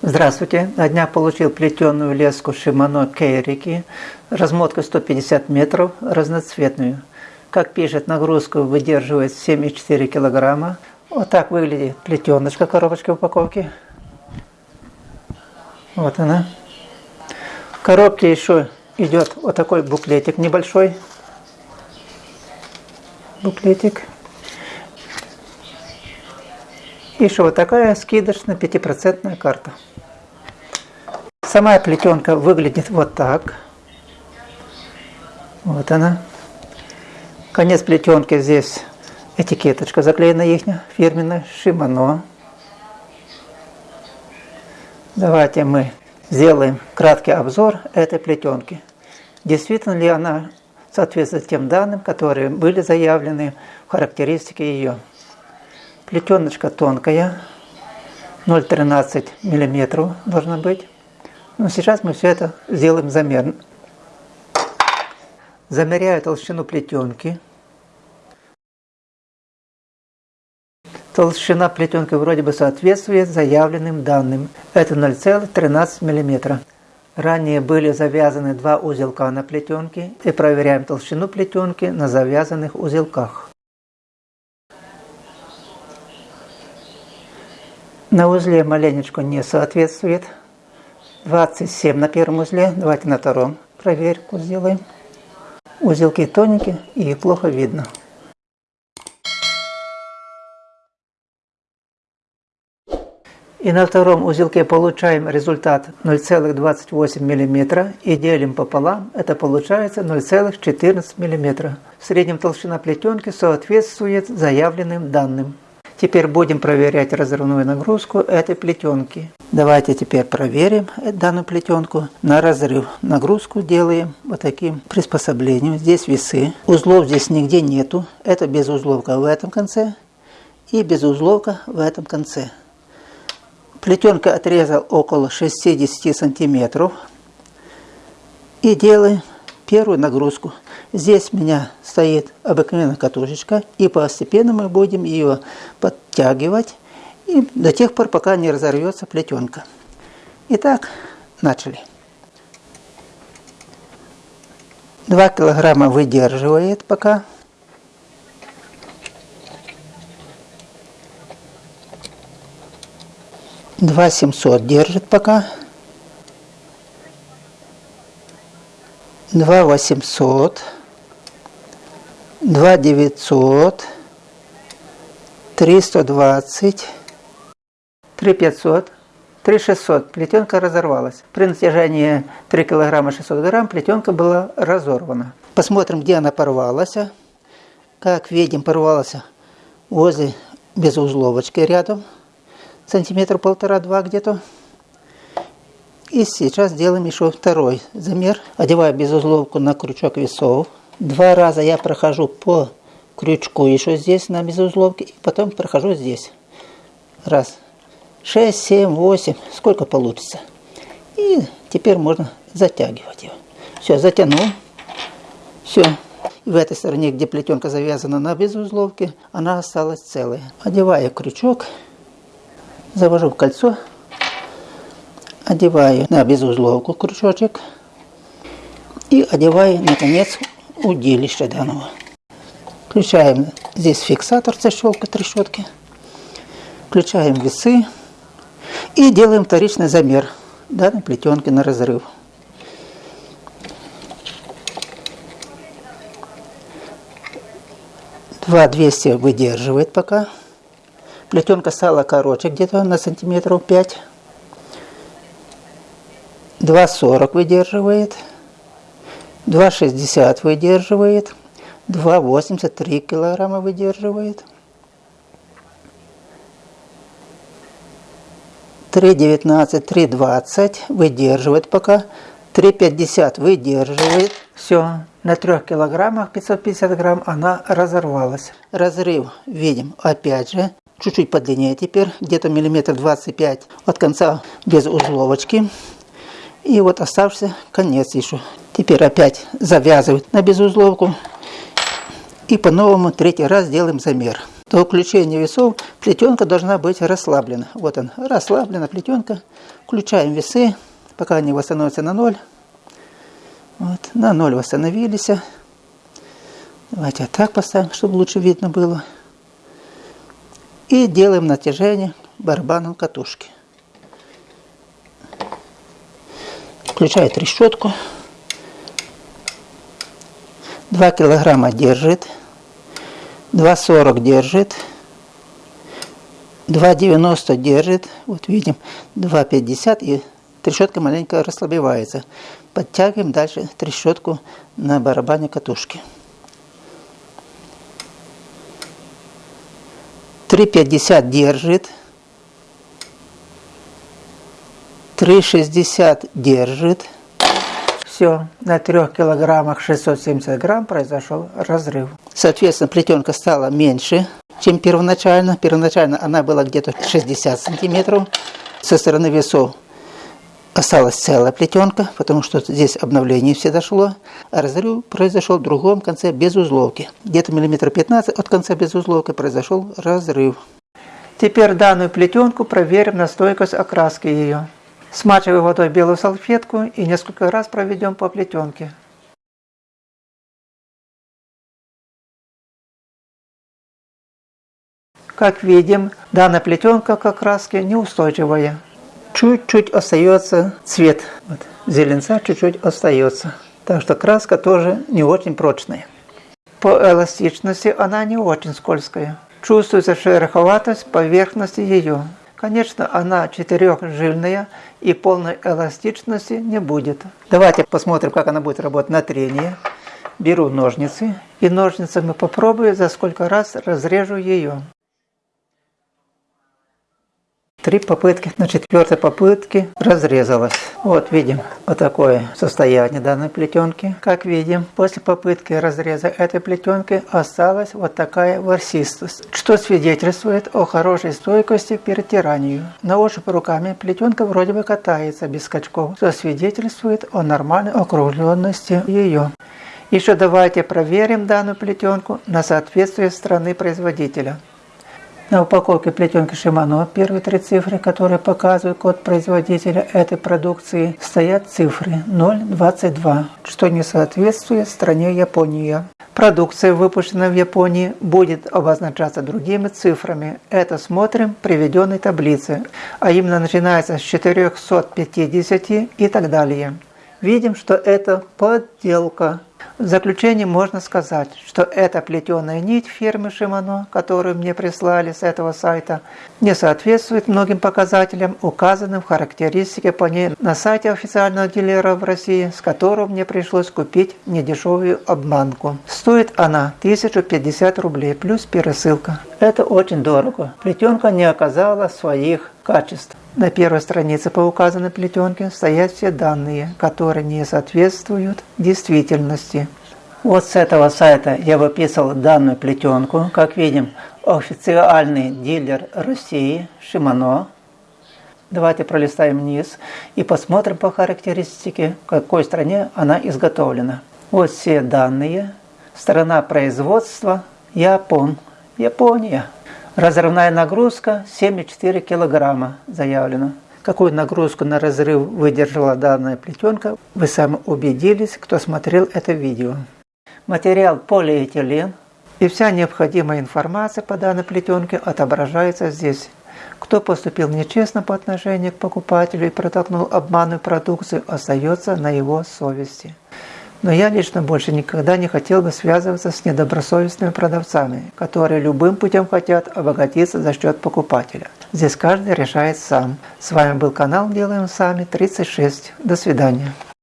Здравствуйте. На днях получил плетеную леску Shimano Кейрики, размотка 150 метров, разноцветную. Как пишет, нагрузку выдерживает 7,4 килограмма. Вот так выглядит плетеночка, коробочка упаковки. Вот она. В коробке еще идет вот такой буклетик небольшой. Буклетик. Еще вот такая скидочная пятипроцентная карта. Сама плетенка выглядит вот так. Вот она. Конец плетенки здесь этикеточка заклеена их фирменная Shimano. Давайте мы сделаем краткий обзор этой плетенки. Действительно ли она соответствует тем данным, которые были заявлены в характеристике ее. Плетеночка тонкая, 0,13 мм должна быть. Но сейчас мы все это сделаем замер. Замеряю толщину плетенки. Толщина плетенки вроде бы соответствует заявленным данным. Это 0,13 мм. Ранее были завязаны два узелка на плетенке и проверяем толщину плетенки на завязанных узелках. На узле маленечко не соответствует. 27 на первом узле. Давайте на втором проверку сделаем. Узелки тоненькие и плохо видно. И на втором узелке получаем результат 0,28 мм и делим пополам, это получается 0,14 мм. В среднем толщина плетенки соответствует заявленным данным. Теперь будем проверять разрывную нагрузку этой плетенки. Давайте теперь проверим данную плетенку на разрыв. Нагрузку делаем вот таким приспособлением. Здесь весы. Узлов здесь нигде нету. Это без узловка в этом конце и без узловка в этом конце. Плетенка отрезал около 60 сантиметров. И делаем первую нагрузку. Здесь у меня стоит обыкновенная катушечка, и постепенно мы будем ее подтягивать и до тех пор, пока не разорвется плетенка. Итак, начали. 2 килограмма выдерживает пока. Два семьсот держит пока. Два восемьсот. 2 900, 320, 3 500, 3 600. Плетенка разорвалась. При натяжении 3 килограмма 600 грамм плетенка была разорвана. Посмотрим, где она порвалась. Как видим, порвалась возле безузловочки рядом. Сантиметр полтора-два где-то. И сейчас делаем еще второй замер. Одеваю безузловку на крючок весов. Два раза я прохожу по крючку еще здесь на безузловке, и потом прохожу здесь. Раз. Шесть, семь, восемь. Сколько получится. И теперь можно затягивать его. Все, затянул. Все. В этой стороне, где плетенка завязана на безузловке, она осталась целая. Одеваю крючок, завожу в кольцо, одеваю на безузловку крючочек и одеваю, наконец, удилища данного. Включаем здесь фиксатор защелка трещотки. Включаем весы. И делаем вторичный замер данной плетенки на разрыв. Два 200 выдерживает пока. Плетенка стала короче, где-то на сантиметров 5. 2,40 выдерживает. 2,60 выдерживает, 2,83 килограмма выдерживает, 3,19, 3,20 выдерживает пока, 3,50 выдерживает. Все, на 3 килограммах 550 грамм она разорвалась. Разрыв видим опять же, чуть-чуть подлиннее теперь, где-то миллиметр 25 от конца без узловочки. И вот оставшийся конец еще. Теперь опять завязывать на безузловку. И по-новому третий раз делаем замер. До включения весов Плетенка должна быть расслаблена. Вот она, расслаблена плетенка. Включаем весы, пока они восстановятся на ноль. Вот, на ноль восстановились. Давайте вот так поставим, чтобы лучше видно было. И делаем натяжение барабаном катушки. Включаю трещотку. 2 килограмма держит. 2,40 держит. 2,90 держит. Вот видим 2,50 и трещотка маленько расслабевается. Подтягиваем дальше трещотку на барабане катушки. 3,50 держит. 3,60 держит. Все, на 3 килограммах 670 грамм произошел разрыв. Соответственно, плетенка стала меньше, чем первоначально. Первоначально она была где-то 60 сантиметров. Со стороны весов осталась целая плетенка, потому что здесь обновление все дошло, а разрыв произошел в другом конце без узловки. Где-то миллиметр 15 от конца без узловки произошел разрыв. Теперь данную плетенку проверим на стойкость окраски ее. Смачиваем водой белую салфетку и несколько раз проведем по плетенке. Как видим, данная плетенка к окраске неустойчивая чуть-чуть остается цвет. Вот, зеленца чуть-чуть остается. Так что краска тоже не очень прочная. По эластичности она не очень скользкая. Чувствуется шероховатость поверхности ее. Конечно, она четырехжильная и полной эластичности не будет. Давайте посмотрим, как она будет работать на трение. Беру ножницы и ножницами попробую, за сколько раз разрежу ее. Три попытки, на четвертой попытке разрезалась. Вот видим вот такое состояние данной плетенки. Как видим, после попытки разреза этой плетенки осталась вот такая ворсистость, что свидетельствует о хорошей стойкости к перетиранию. На ощупь руками плетенка вроде бы катается без скачков, что свидетельствует о нормальной округленности ее. Еще давайте проверим данную плетенку на соответствие страны производителя. На упаковке плетенки Shimano первые три цифры, которые показывают код производителя этой продукции, стоят цифры 0,22, что не соответствует стране Япония. Продукция, выпущенная в Японии, будет обозначаться другими цифрами. Это смотрим в приведенной таблице, а именно начинается с 450 и так далее. Видим, что это подделка. В заключение можно сказать, что эта плетеная нить фирмы Shimano, которую мне прислали с этого сайта, не соответствует многим показателям, указанным в характеристике по ней на сайте официального дилера в России, с которого мне пришлось купить недешевую обманку. Стоит она 1050 рублей плюс пересылка. Это очень дорого. Плетенка не оказала своих качеств. На первой странице по указанной плетенке стоят все данные, которые не соответствуют действительности. Вот с этого сайта я выписал данную плетенку. Как видим, официальный дилер России Shimano. Давайте пролистаем вниз и посмотрим по характеристике, в какой стране она изготовлена. Вот все данные. Страна производства Япон. Япония. Разрывная нагрузка 7,4 килограмма заявлено. Какую нагрузку на разрыв выдержала данная плетенка, вы сами убедились, кто смотрел это видео. Материал полиэтилен и вся необходимая информация по данной плетенке отображается здесь. Кто поступил нечестно по отношению к покупателю и протолкнул обманную продукцию, остается на его совести. Но я лично больше никогда не хотел бы связываться с недобросовестными продавцами, которые любым путем хотят обогатиться за счет покупателя. Здесь каждый решает сам. С вами был канал Делаем Сами 36. До свидания.